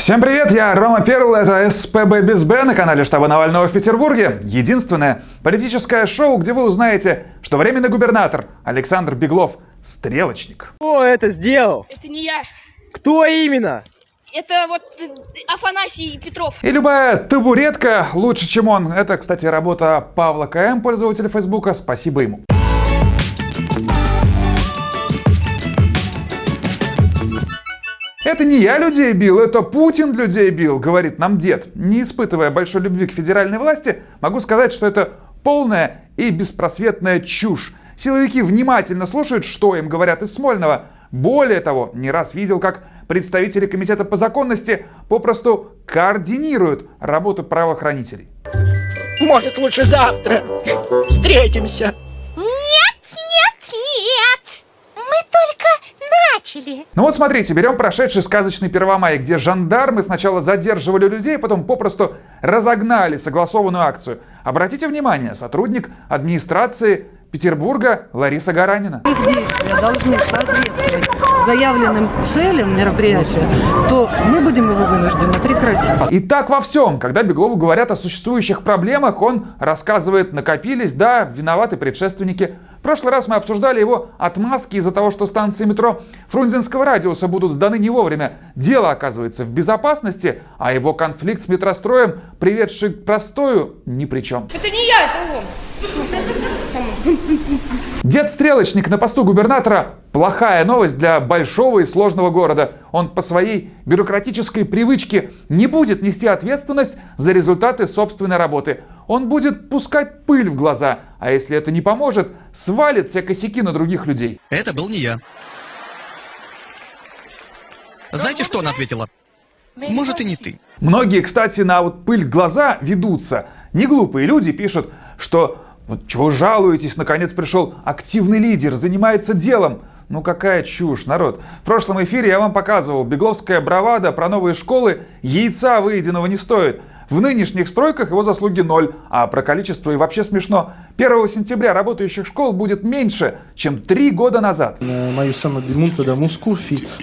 Всем привет, я Рома Перл, это СПБ без Б на канале штаба Навального в Петербурге. Единственное политическое шоу, где вы узнаете, что временный губернатор Александр Беглов – стрелочник. Кто это сделал? Это не я. Кто именно? Это вот э, Афанасий Петров. И любая табуретка лучше, чем он. Это, кстати, работа Павла КМ, пользователя Фейсбука. Спасибо ему. Это не я людей бил, это Путин людей бил, говорит нам дед. Не испытывая большой любви к федеральной власти, могу сказать, что это полная и беспросветная чушь. Силовики внимательно слушают, что им говорят из Смольного. Более того, не раз видел, как представители Комитета по законности попросту координируют работу правоохранителей. Может, лучше завтра встретимся? Нет, нет, нет! Мы только начали. Ну вот смотрите, берем прошедший сказочный Первомай, где жандармы сначала задерживали людей, потом попросту разогнали согласованную акцию. Обратите внимание, сотрудник администрации Петербурга Лариса Гаранина. их действия должны соответствовать заявленным целям мероприятия, то мы будем его вынуждены прекратить. И так во всем. Когда Беглову говорят о существующих проблемах, он рассказывает, накопились, да, виноваты предшественники. В прошлый раз мы обсуждали его отмазки из-за того, что станции метро Фрунзенского радиуса будут сданы не вовремя. Дело оказывается в безопасности, а его конфликт с метростроем, приведший к простою, ни при чем. Это не я, это он. Дед-стрелочник на посту губернатора – плохая новость для большого и сложного города. Он по своей бюрократической привычке не будет нести ответственность за результаты собственной работы. Он будет пускать пыль в глаза, а если это не поможет, свалит все косяки на других людей. Это был не я. Знаете, что она ответила? Может и не ты. Многие, кстати, на вот пыль в глаза ведутся. Не глупые люди пишут, что вот чего жалуетесь, наконец пришел активный лидер, занимается делом. Ну какая чушь, народ. В прошлом эфире я вам показывал, бегловская бравада про новые школы яйца выеденного не стоит. В нынешних стройках его заслуги ноль, а про количество и вообще смешно. 1 сентября работающих школ будет меньше, чем три года назад.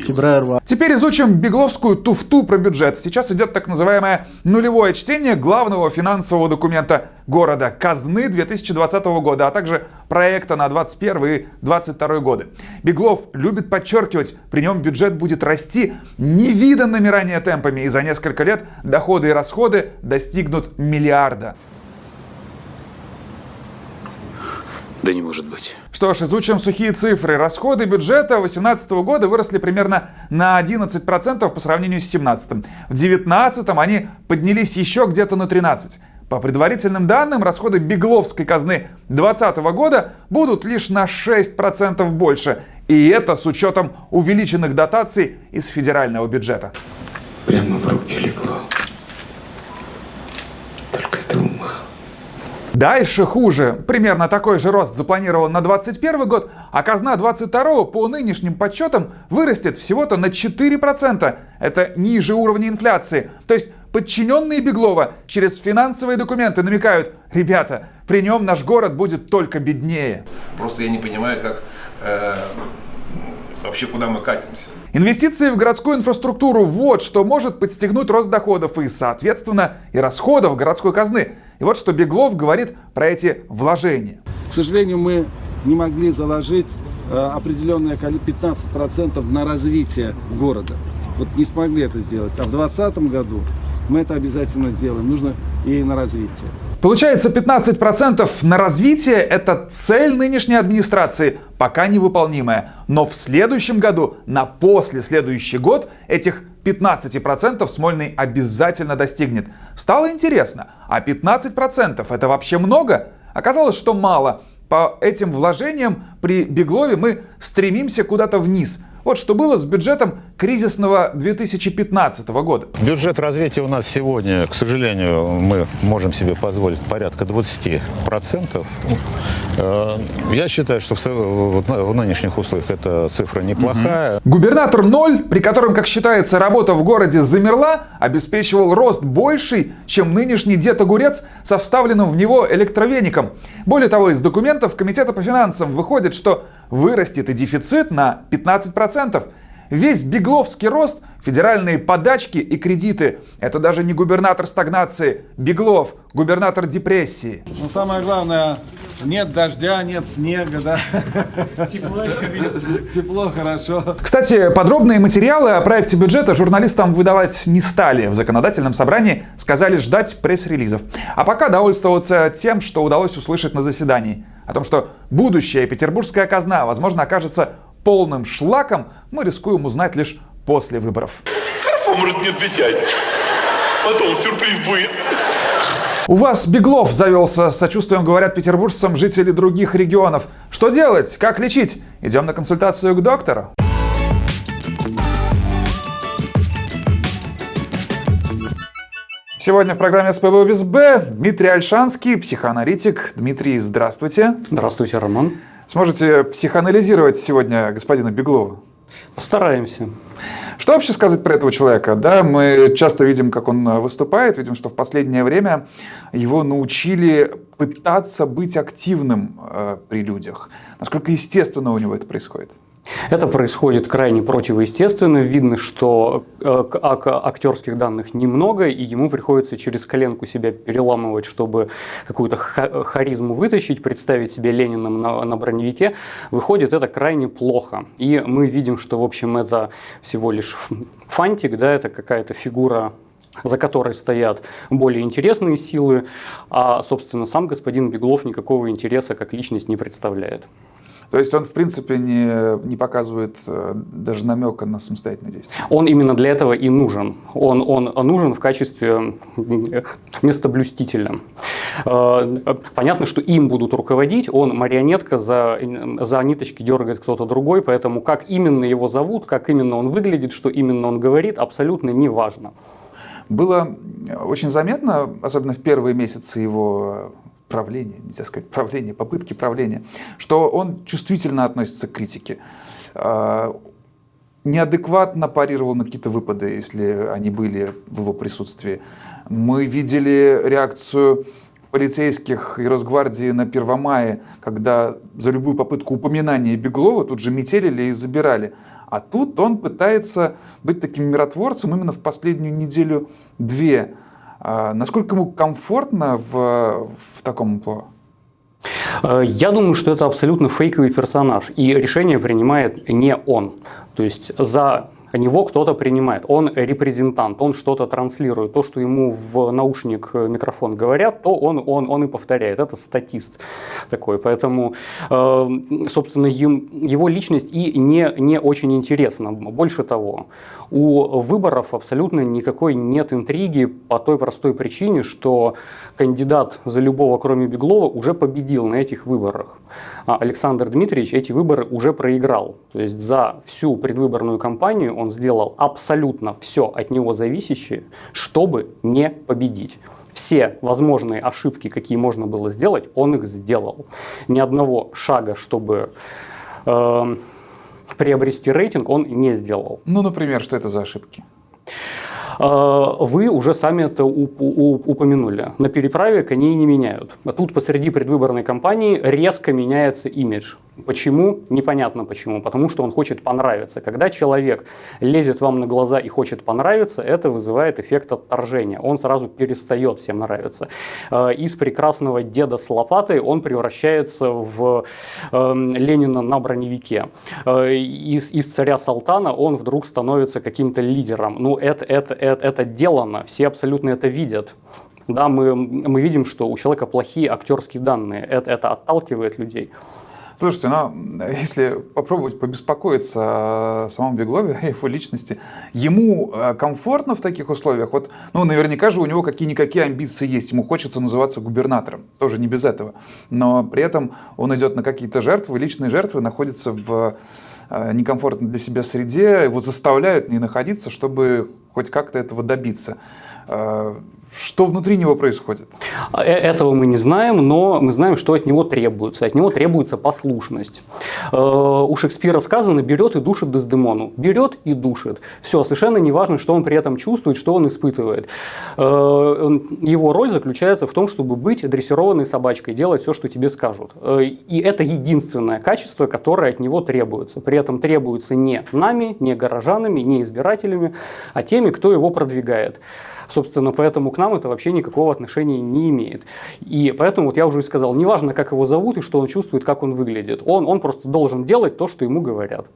febbraio Теперь изучим бегловскую туфту про бюджет. Сейчас идет так называемое нулевое чтение главного финансового документа города казны 2020 года, а также проекта на 2021 и 2022 годы. Беглов любит подчеркивать, при нем бюджет будет расти невиданными ранее темпами, и за несколько лет доходы и расходы достигнут миллиарда. Да не может быть. Что ж, изучим сухие цифры. Расходы бюджета 2018 года выросли примерно на 11% по сравнению с 2017. В 2019 они поднялись еще где-то на 13%. По предварительным данным, расходы Бегловской казны 2020 года будут лишь на 6% больше. И это с учетом увеличенных дотаций из федерального бюджета. Прямо в руки легло. Только ты ума. Дальше хуже. Примерно такой же рост запланирован на 2021 год, а казна 2022 по нынешним подсчетам вырастет всего-то на 4%. Это ниже уровня инфляции. То есть подчиненные Беглова через финансовые документы намекают, ребята, при нем наш город будет только беднее. Просто я не понимаю, как э, вообще куда мы катимся. Инвестиции в городскую инфраструктуру – вот что может подстегнуть рост доходов и, соответственно, и расходов городской казны. И вот что Беглов говорит про эти вложения. К сожалению, мы не могли заложить э, определенное количество 15% на развитие города. Вот не смогли это сделать. А в 2020 году мы это обязательно сделаем. Нужно и на развитие. Получается, 15% на развитие – это цель нынешней администрации, пока невыполнимая. Но в следующем году, на после следующий год, этих 15% Смольный обязательно достигнет. Стало интересно, а 15% это вообще много? Оказалось, что мало. По этим вложениям при Беглове мы стремимся куда-то вниз – вот что было с бюджетом кризисного 2015 года. Бюджет развития у нас сегодня, к сожалению, мы можем себе позволить порядка 20%. Э, Я считаю, что в, в нынешних условиях эта цифра неплохая. Угу. Губернатор ноль, при котором, как считается, работа в городе замерла, обеспечивал рост больший, чем нынешний дед огурец со вставленным в него электровеником. Более того, из документов Комитета по финансам выходит, что вырастет и дефицит на 15%. Весь бегловский рост, федеральные подачки и кредиты – это даже не губернатор стагнации, Беглов, губернатор депрессии. Но самое главное, нет дождя, нет снега, да? Тепло, Тепло, хорошо. Кстати, подробные материалы о проекте бюджета журналистам выдавать не стали. В законодательном собрании сказали ждать пресс-релизов. А пока довольствоваться тем, что удалось услышать на заседании. О том, что будущая петербургская казна, возможно, окажется полным шлаком, мы рискуем узнать лишь после выборов. Хорошо, может не отвечать. Потом сюрприз будет. У вас Беглов завелся, сочувствием говорят петербуржцам жители других регионов. Что делать? Как лечить? Идем на консультацию к доктору. Сегодня в программе СПБ без Б Дмитрий Альшанский, психоаналитик. Дмитрий, здравствуйте. Здравствуйте, Роман. Сможете психоанализировать сегодня господина Беглова? Постараемся. Что вообще сказать про этого человека? Да, мы часто видим, как он выступает, видим, что в последнее время его научили пытаться быть активным э, при людях. Насколько естественно у него это происходит? Это происходит крайне противоестественно. Видно, что э, актерских данных немного, и ему приходится через коленку себя переламывать, чтобы какую-то харизму вытащить, представить себе Лениным на, на броневике. Выходит это крайне плохо. И мы видим, что, в общем, это всего лишь фантик, да, это какая-то фигура за которой стоят более интересные силы, а, собственно, сам господин Беглов никакого интереса как личность не представляет. То есть он, в принципе, не, не показывает э, даже намека на самостоятельное действие. Он именно для этого и нужен. Он, он нужен в качестве местоблюстителя. Э, понятно, что им будут руководить, он марионетка, за, за ниточки дергает кто-то другой, поэтому как именно его зовут, как именно он выглядит, что именно он говорит, абсолютно не важно. Было очень заметно, особенно в первые месяцы его правления, нельзя сказать правления, попытки правления, что он чувствительно относится к критике. А, неадекватно парировал на какие-то выпады, если они были в его присутствии. Мы видели реакцию полицейских и Росгвардии на Первомае, когда за любую попытку упоминания Беглова тут же метелили и забирали. А тут он пытается быть таким миротворцем именно в последнюю неделю-две. А насколько ему комфортно в, в таком амплуа? Э, я думаю, что это абсолютно фейковый персонаж, и решение принимает не он. То есть за него кто-то принимает. Он репрезентант, он что-то транслирует. То, что ему в наушник э, микрофон говорят, то он, он, он и повторяет. Это статист такой. Поэтому, э, собственно, его личность и не, не очень интересна. Больше того, у выборов абсолютно никакой нет интриги по той простой причине, что кандидат за любого, кроме Беглова, уже победил на этих выборах. А Александр Дмитриевич эти выборы уже проиграл. То есть за всю предвыборную кампанию он сделал абсолютно все от него зависящее, чтобы не победить. Все возможные ошибки, какие можно было сделать, он их сделал. Ни одного шага, чтобы э, приобрести рейтинг, он не сделал. Ну, например, что это за ошибки? Э, вы уже сами это упомянули. На переправе коней не меняют. А тут посреди предвыборной кампании резко меняется имидж. Почему? Непонятно почему. Потому что он хочет понравиться. Когда человек лезет вам на глаза и хочет понравиться, это вызывает эффект отторжения. Он сразу перестает всем нравиться. Э, из прекрасного деда с лопатой он превращается в эм, Ленина на броневике. Э, из, из царя Салтана он вдруг становится каким-то лидером. Ну, это, это, это, это делано. Все абсолютно это видят. Да, мы, мы видим, что у человека плохие актерские данные. Это, это отталкивает людей. Слушайте, ну, если попробовать побеспокоиться о самом Беглове, о его личности, ему э, комфортно в таких условиях? Вот, ну, наверняка же у него какие-никакие амбиции есть. Ему хочется называться губернатором, тоже не без этого. Но при этом он идет на какие-то жертвы, личные жертвы, находится в э, некомфортной для себя среде, его заставляют не находиться, чтобы хоть как-то этого добиться. Что внутри него происходит? Э, этого мы не знаем, но мы знаем, что от него требуется. От него требуется послушность. Э, у Шекспира сказано «берет и душит Дездемону». Берет и душит. Все, совершенно не важно, что он при этом чувствует, что он испытывает. Э, его роль заключается в том, чтобы быть дрессированной собачкой, делать все, что тебе скажут. И это единственное качество, которое от него требуется. При этом требуется не нами, не горожанами, не избирателями, а теми, кто его продвигает. Собственно, поэтому к нам это вообще никакого отношения не имеет. И поэтому, вот я уже и сказал, неважно, как его зовут и что он чувствует, как он выглядит. Он, он просто должен делать то, что ему говорят.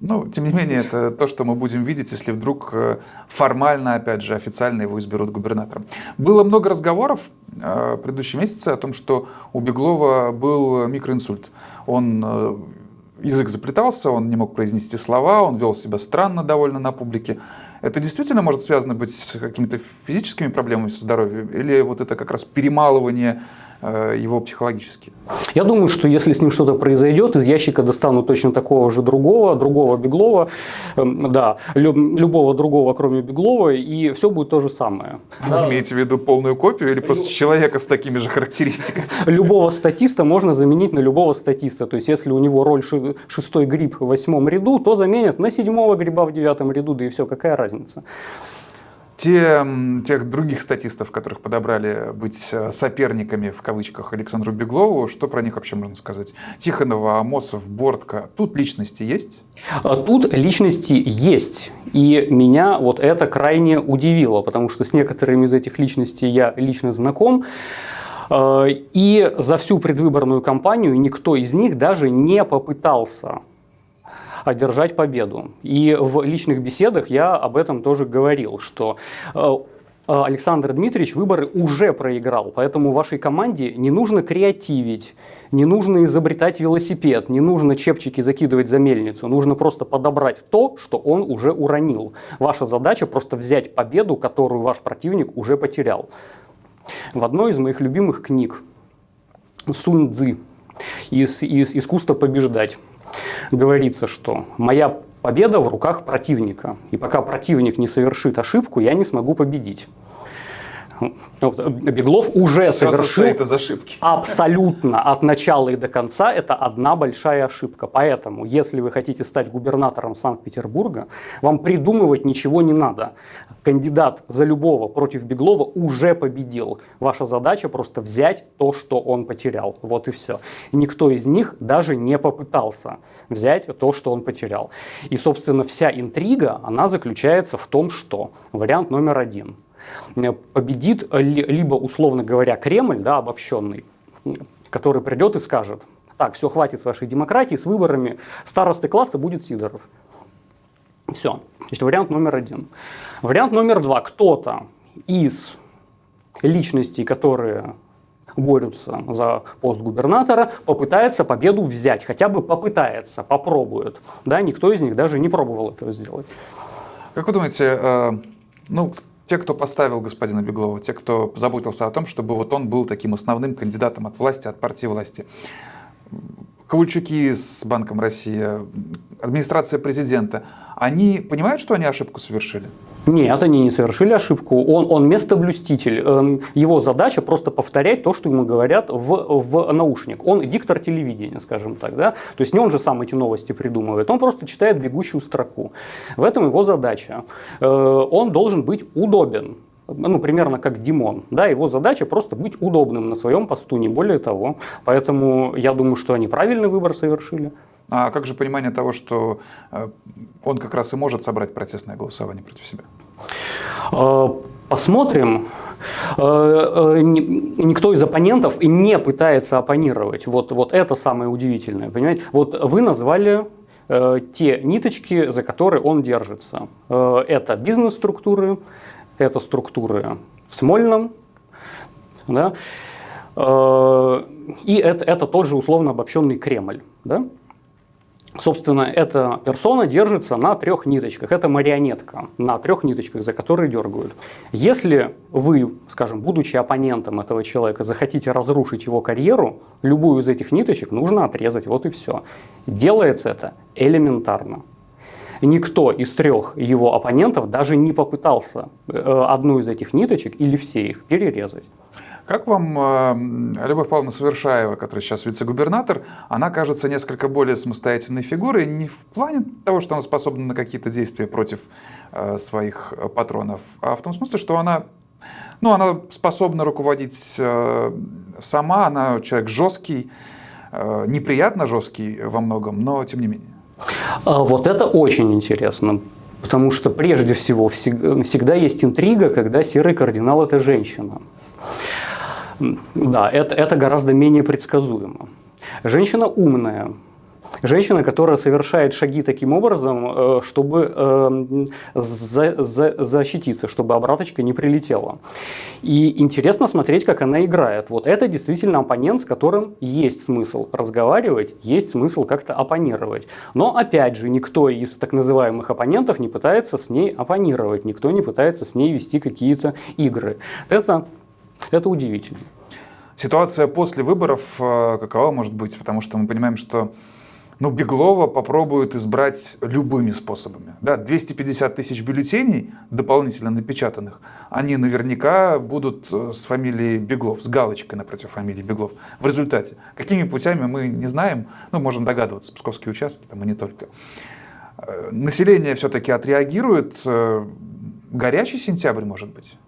Ну, тем не менее, это то, что мы будем видеть, если вдруг э, формально, опять же, официально его изберут губернатором. Было много разговоров э, в предыдущие месяцы о том, что у Беглова был микроинсульт. Он э, язык заплетался, он не мог произнести слова, он вел себя странно довольно на публике. Это действительно может связано быть с какими-то физическими проблемами со здоровьем? Или вот это как раз перемалывание его психологически. Я думаю, что если с ним что-то произойдет, из ящика достанут точно такого же другого, другого Беглова, эм, да, любого другого, кроме Беглова, и все будет то же самое. Вы да. имеете в виду полную копию или просто человека с такими же характеристиками? Любого статиста можно заменить на любого статиста. То есть, если у него роль шестой гриб в восьмом ряду, то заменят на седьмого гриба в девятом ряду, да и все, какая разница те, тех других статистов, которых подобрали быть э, соперниками, в кавычках, Александру Беглову, что про них вообще можно сказать? Тихонова, Амосов, Бортко, тут личности есть? А тут личности есть, и меня вот это крайне удивило, потому что с некоторыми из этих личностей я лично знаком, э, и за всю предвыборную кампанию никто из них даже не попытался одержать победу. И в личных беседах я об этом тоже говорил, что э, Александр Дмитриевич выборы уже проиграл, поэтому вашей команде не нужно креативить, не нужно изобретать велосипед, не нужно чепчики закидывать за мельницу, нужно просто подобрать то, что он уже уронил. Ваша задача просто взять победу, которую ваш противник уже потерял. В одной из моих любимых книг Сунь Цзы из, из «Искусство побеждать» говорится, что моя победа в руках противника. И пока противник не совершит ошибку, я не смогу победить. Беглов уже Все совершил из ошибки. абсолютно от начала и до конца это одна большая ошибка. Поэтому, если вы хотите стать губернатором Санкт-Петербурга, вам придумывать ничего не надо. Кандидат за любого против Беглова уже победил. Ваша задача просто взять то, что он потерял. Вот и все. Никто из них даже не попытался взять то, что он потерял. И, собственно, вся интрига, она заключается в том, что вариант номер один – Э, победит либо, условно говоря, Кремль, да, обобщенный, который придет и скажет, так, все, хватит с вашей демократии, с выборами, старосты класса будет Сидоров. Все. Значит, вариант номер один. Вариант номер два. Кто-то из личностей, которые борются за пост губернатора, попытается победу взять, хотя бы попытается, попробует. Да, никто из них даже не пробовал этого сделать. Как вы думаете, э, ну, те, кто поставил господина Беглова, те, кто заботился о том, чтобы вот он был таким основным кандидатом от власти, от партии власти. Ковальчуки с Банком России, администрация президента, они понимают, что они ошибку совершили? Нет, они не совершили ошибку. Он, он местоблюститель. Эм, его задача просто повторять то, что ему говорят в, в наушник. Он диктор телевидения, скажем так. Да? То есть не он же сам эти новости придумывает, он просто читает бегущую строку. В этом его задача. Э, он должен быть удобен ну, примерно как Димон. Да, его задача просто быть удобным на своем посту, не более того. Поэтому я думаю, что они правильный выбор совершили. А как же понимание того, что э, он как раз и может собрать протестное голосование против себя? Э, посмотрим. Э, никто из оппонентов не пытается оппонировать. Вот, вот это самое удивительное. Понимаете? Вот вы назвали те ниточки, за которые он держится. Это бизнес-структуры, это структуры в Смольном, да, и это, это тот же условно обобщенный Кремль. Да? Собственно, эта персона держится на трех ниточках. Это марионетка на трех ниточках, за которые дергают. Если вы, скажем, будучи оппонентом этого человека, захотите разрушить его карьеру, любую из этих ниточек нужно отрезать, вот и все. Делается это элементарно. никто из трех его оппонентов даже не попытался э, одну из этих ниточек или все их перерезать. Как вам э, Любовь Павловна Совершаева, которая сейчас вице-губернатор, она кажется несколько более самостоятельной фигурой, не в плане того, что она способна на какие-то действия против э, своих патронов, а в том смысле, что она, ну, она способна руководить э, сама, она человек жесткий, э, неприятно жесткий во многом, но тем не менее. А вот это очень интересно. Потому что прежде всего всегда есть интрига, когда серый кардинал – это женщина. Да, это, это гораздо менее предсказуемо. Женщина умная, Женщина, которая совершает шаги таким образом, э, чтобы эм, за, за, защититься, чтобы обраточка не прилетела. И интересно смотреть, как она играет. Вот это действительно оппонент, с которым есть смысл разговаривать, есть смысл как-то оппонировать. Но опять же, никто из так называемых оппонентов не пытается с ней оппонировать, никто не пытается с ней вести какие-то игры. Это это удивительно. Ситуация после выборов э, какова может быть? Потому что мы понимаем, что ну, Беглова попробуют избрать любыми способами. Да, 250 тысяч бюллетеней, дополнительно напечатанных, они наверняка будут э, с фамилией Беглов, с галочкой напротив фамилии Беглов. В результате, какими путями мы не знаем, ну, можем догадываться, псковские участки, там и не только. Э, население все-таки отреагирует, горячий сентябрь может быть.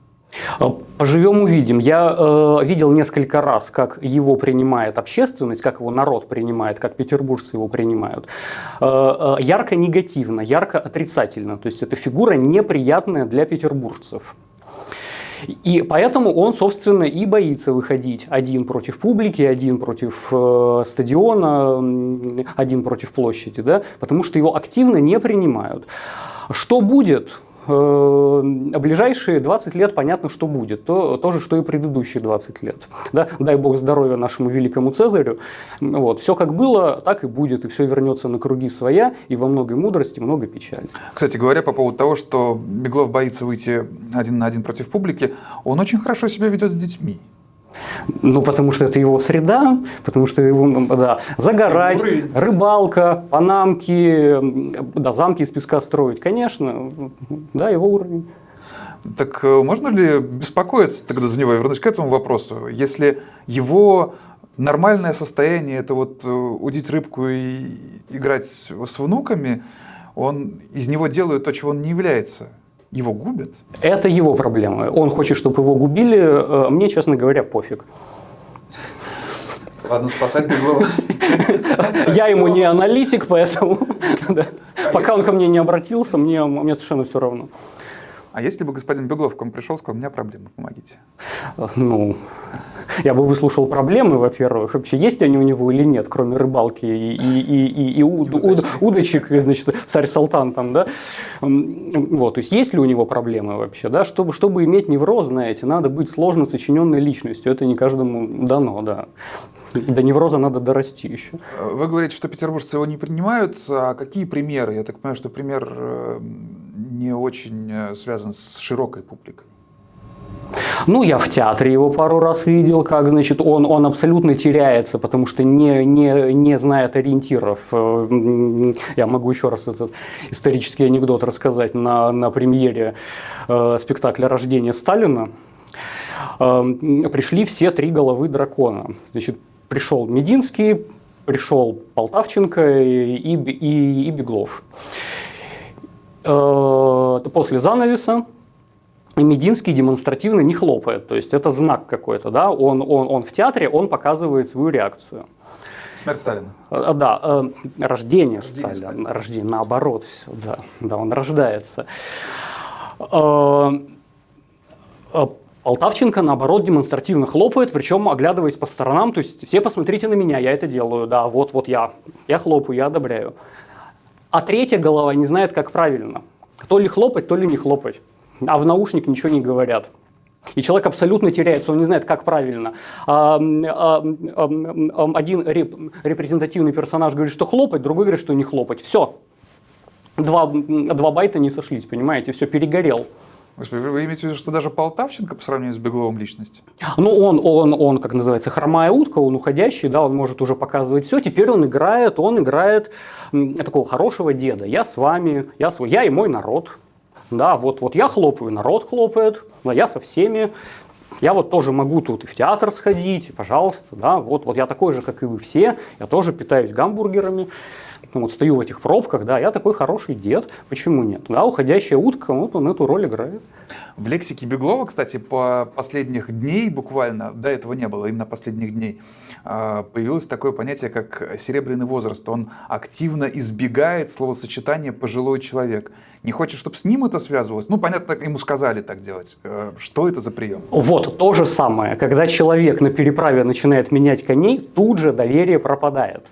Э, поживем увидим. Я э, видел несколько раз, как его принимает общественность, как его народ принимает, как петербуржцы его принимают. Э, э, ярко негативно, ярко отрицательно. То есть это фигура неприятная для петербуржцев. И поэтому он, собственно, и боится выходить один против публики, один против э, стадиона, один против площади, да, потому что его активно не принимают. Что будет? Э, ближайшие 20 лет понятно, что будет. То, то же, что и предыдущие 20 лет. Да? Дай бог здоровья нашему великому Цезарю. Вот. Все как было, так и будет. И все вернется на круги своя. И во многой мудрости много печали. Кстати говоря, по поводу того, что Беглов боится выйти один на один против публики, он очень хорошо себя ведет с детьми. Ну, потому что это его среда, потому что его, да, загорать, рыбалка, панамки, да, замки из песка строить, конечно, да, его уровень. Так э, можно ли беспокоиться тогда за него? Я вернусь к этому вопросу. Если его нормальное состояние – это вот э, удить рыбку и играть с внуками, он из него делает то, чего он не является – его губят? Это его проблема. Он хочет, чтобы его губили. Э, мне, честно говоря, пофиг. Ладно, спасать Беглова. Я ему не аналитик, поэтому пока он ко мне не обратился, мне, мне совершенно все равно. А если бы господин Беглов к вам пришел и сказал, у меня проблемы, помогите? Ну, я бы выслушал проблемы, во-первых, вообще есть они у него или нет, кроме рыбалки и, и, и, и, и уд, уд, удочек, значит, царь Салтан там, да? Вот, то есть есть ли у него проблемы вообще, да? Чтобы, чтобы иметь невроз, знаете, надо быть сложно сочиненной личностью, это не каждому дано, да. До невроза надо дорасти еще. Вы говорите, что петербуржцы его не принимают. А какие примеры? Я так понимаю, что пример э, не очень э, связан с широкой публикой. Ну, я в театре его пару раз видел, как, значит, он, он абсолютно теряется, потому что не, не, не знает ориентиров. Э, я могу еще раз этот исторический анекдот рассказать на, на премьере э, спектакля «Рождение Сталина». Э, пришли все три головы дракона. Значит, пришел Мединский, пришел Полтавченко и, и, и Беглов. Э, после занавеса Мединский демонстративно не хлопает, то есть это знак какой-то, да, он, он, он в театре, он показывает свою реакцию. Смерть Сталина. Э, да, э, рождение, рождение Сталина, Сталина. рождение, наоборот, все, да, да, он рождается. Полтавченко, наоборот, демонстративно хлопает, причем оглядываясь по сторонам, то есть все посмотрите на меня, я это делаю, да, вот, вот я, я хлопаю, я одобряю. А третья голова не знает, как правильно. То ли хлопать, то ли не хлопать. А в наушник ничего не говорят. И человек абсолютно теряется, он не знает, как правильно. А, а, а, один реп, репрезентативный персонаж говорит, что хлопать, другой говорит, что не хлопать. Все. Два, два байта не сошлись, понимаете, все, перегорел. Господи, вы имеете в виду, что даже Полтавченко по сравнению с Бегловым личность? Ну, он, он, он, как называется, хромая утка, он уходящий, да, он может уже показывать все. Теперь он играет, он играет такого хорошего деда. Я с вами, я, свой, я и мой народ. Да, вот, вот я хлопаю, народ хлопает, да, я со всеми. Я вот тоже могу тут и в театр сходить, пожалуйста, да, вот, вот я такой же, как и вы все, я тоже питаюсь гамбургерами, ну, вот стою в этих пробках, да, я такой хороший дед, почему нет? Да, уходящая утка, вот он эту роль играет. В лексике Беглова, кстати, по последних дней буквально, до этого не было, именно последних дней, а, появилось такое понятие, как серебряный возраст. Он активно избегает словосочетания «пожилой человек». Не хочет, чтобы с ним это связывалось? Ну, понятно, ему сказали так делать. Э, Что это за прием? Вот то же самое, когда человек на переправе начинает менять коней, тут же доверие пропадает.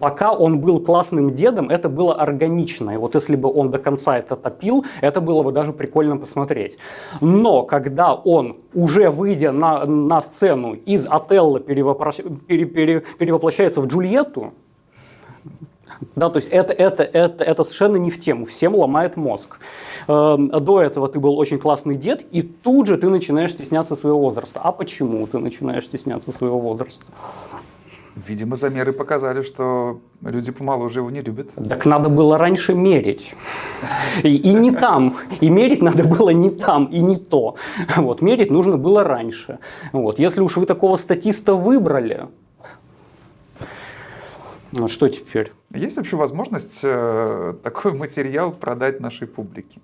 Пока он был классным дедом, это было органично. И вот если бы он до конца это топил, это было бы даже прикольно посмотреть. Но когда он, уже выйдя на, на сцену, из Отелла перевоплощ... пере- пере- перевоплощается в Джульетту, да, то есть это, это, это, это совершенно не в тему, всем ломает мозг. Эм, До этого ты был очень классный дед, и тут же ты начинаешь стесняться своего возраста. А почему ты начинаешь стесняться своего возраста? Видимо, замеры показали, что люди помоложе его не любят. Так надо было раньше мерить. И, и не там. И мерить надо было не там, и не то. Вот, мерить нужно было раньше. Вот. Если уж вы такого статиста выбрали, ну, что теперь? Есть вообще возможность э, такой материал продать нашей публике?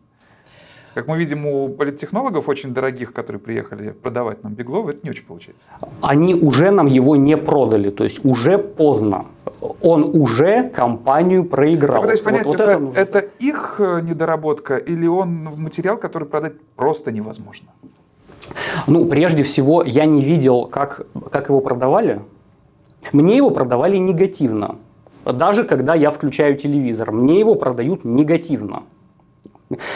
Как мы видим, у политтехнологов очень дорогих, которые приехали продавать нам Беглова, это не очень получается. Они уже нам его не продали, то есть уже поздно. Он уже компанию проиграл. Пытаюсь понять, Вот- вот это, это нужно. это их э, недоработка или он материал, который продать просто невозможно? Ну, прежде всего, я не видел, как, как его продавали. Мне его продавали негативно. Даже когда я включаю телевизор, мне его продают негативно.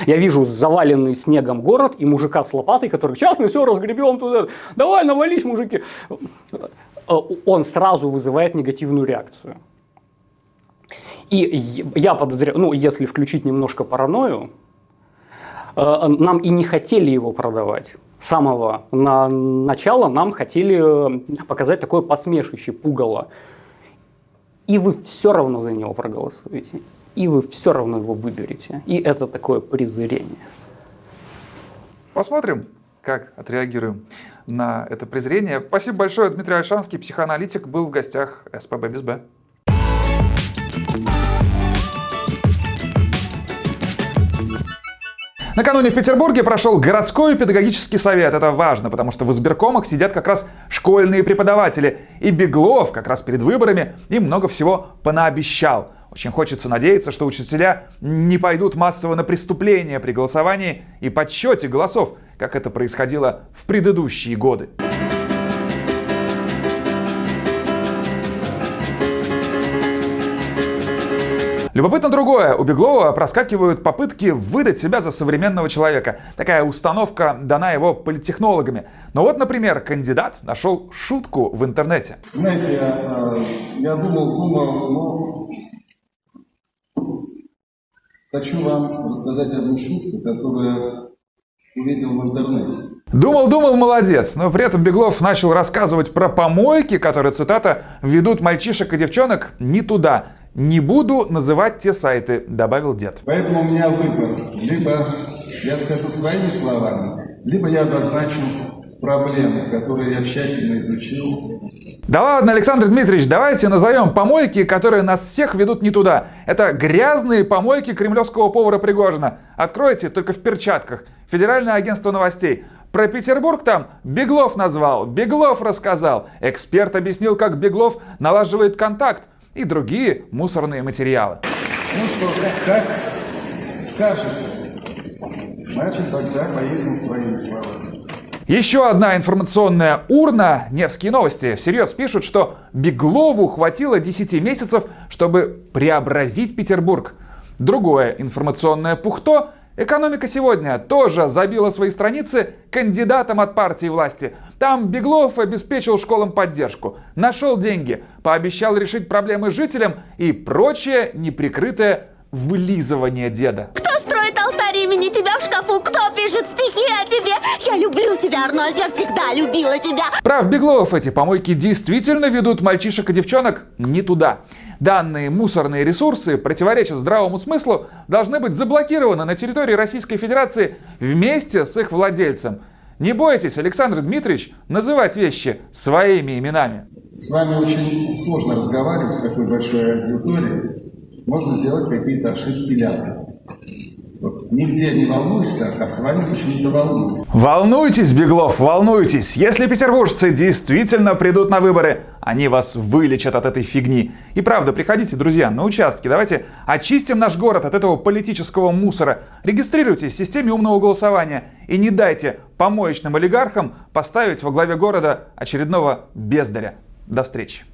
Я вижу заваленный снегом город и мужика с лопатой, который сейчас мы все разгребем туда, давай навались, мужики. Э, Он сразу вызывает негативную реакцию. И я подозреваю, ну, если включить немножко паранойю, э, нам и не хотели его продавать. С самого на начала нам хотели э, показать такое посмешище, пугало. И вы все равно за него проголосуете. И вы все равно его выберете. И это такое презрение. Посмотрим, как отреагируем на это презрение. Спасибо большое, Дмитрий Альшанский, психоаналитик, был в гостях СПБ без Б. Накануне в Петербурге прошел городской педагогический совет. Это важно, потому что в избиркомах сидят как раз школьные преподаватели. И Беглов как раз перед выборами им много всего понаобещал. Очень хочется надеяться, что учителя не пойдут массово на преступления при голосовании и подсчете голосов, как это происходило в предыдущие годы. Любопытно другое. У Беглова проскакивают попытки выдать себя за современного человека. Такая установка дана его политтехнологами. Но вот, например, кандидат нашел шутку в интернете. Знаете, а, я думал, думал, но хочу вам рассказать одну шутку, которую увидел в интернете. Думал-думал, молодец, но при этом Беглов начал рассказывать про помойки, которые, цитата, «ведут мальчишек и девчонок не туда». «Не буду называть те сайты», — добавил дед. Поэтому у меня выбор. Либо я скажу своими словами, либо я обозначу проблемы, которые я тщательно изучил. Да ладно, Александр Дмитриевич, давайте назовем помойки, которые нас всех ведут не туда. Это грязные помойки кремлевского повара Пригожина. Откройте только в перчатках. Федеральное агентство новостей. Про Петербург там Беглов назвал, Беглов рассказал. Эксперт объяснил, как Беглов налаживает контакт и другие мусорные материалы. Ну что, как скажете, значит тогда поедем своими словами. Еще одна информационная урна. Невские новости всерьез пишут, что Беглову хватило 10 месяцев, чтобы преобразить Петербург. Другое информационное пухто Экономика сегодня тоже забила свои страницы кандидатом от партии власти. Там Беглов обеспечил школам поддержку, нашел деньги, пообещал решить проблемы жителям и прочее неприкрытое вылизывание деда. Кто строит алтарь имени тебя в шкафу? Кто пишет Я люблю тебя, Арнольд, я всегда любила тебя. Прав Беглов, эти помойки действительно ведут мальчишек и девчонок не туда. Данные мусорные ресурсы противоречат здравому смыслу, должны быть заблокированы на территории Российской Федерации вместе с их владельцем. Не бойтесь, Александр Дмитриевич, называть вещи своими именами. С вами очень сложно разговаривать с такой большой аудиторией. Можно сделать какие-то ошибки ляпы. Нигде не волнуюсь так, а с вами почему-то волнуюсь. Волнуйтесь, Беглов, волнуйтесь. Если петербуржцы действительно придут на выборы, они вас вылечат от этой фигни. И правда, приходите, друзья, на участки. Давайте очистим наш город от этого политического мусора. Регистрируйтесь в системе умного голосования и не дайте помоечным олигархам поставить во главе города очередного бездаря. До встречи.